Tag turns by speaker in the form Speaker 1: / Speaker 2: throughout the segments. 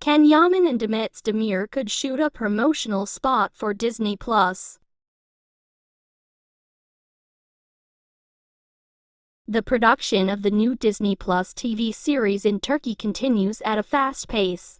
Speaker 1: Can Yaman and Demet Demir could shoot a promotional spot for Disney Plus. The production of the new Disney Plus TV series in Turkey continues at a fast pace.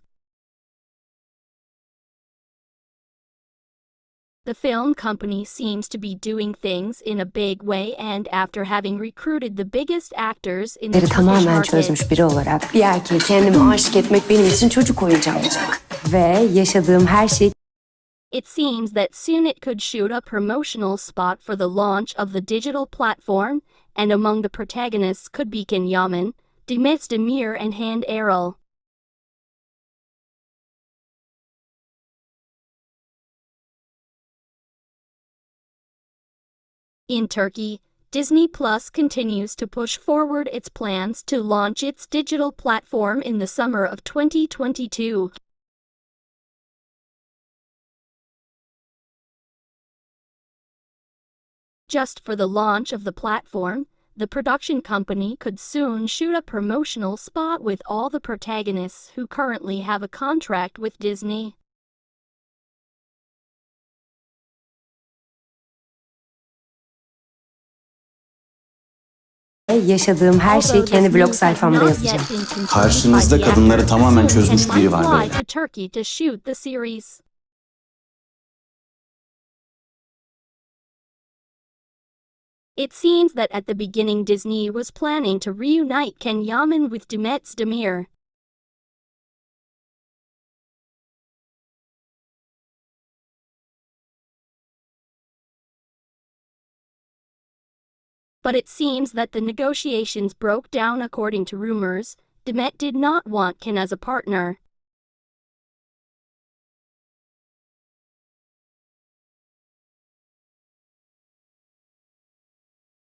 Speaker 1: The film company seems to be doing things in a big way and after having recruited the biggest actors in the
Speaker 2: tamamen çözmüş biri olarak bir erkeğe kendimi aşık etmek benim için çocuk oyuncağı olacak. Ve yaşadığım her şey
Speaker 1: it seems that soon it could shoot a promotional spot for the launch of the digital platform, and among the protagonists could be Can Yaman, Demet Demir and Hande Erçel. In Turkey, Disney Plus continues to push forward its plans to launch its digital platform in the summer of 2022. Just for the launch of the platform, the production company could soon shoot a promotional spot with all the protagonists who currently have a contract with Disney.
Speaker 2: Yaşadığım her şeyi
Speaker 1: Although
Speaker 2: kendi
Speaker 1: this
Speaker 2: blog
Speaker 1: news has
Speaker 2: sayfamda
Speaker 1: not
Speaker 2: yazacağım.
Speaker 1: yet been confirmed
Speaker 3: Karşınızda
Speaker 1: by the
Speaker 3: kadınları
Speaker 1: actor,
Speaker 3: tamamen
Speaker 1: soon
Speaker 3: çözmüş
Speaker 1: Ken
Speaker 3: biri
Speaker 1: might
Speaker 3: var
Speaker 1: fly
Speaker 3: beyler.
Speaker 1: to Turkey to shoot the series. It seems that at the beginning Disney was planning to reunite Can Yaman with Demet Demir. But it seems that the negotiations broke down according to rumors. Demet did not want Can as a partner.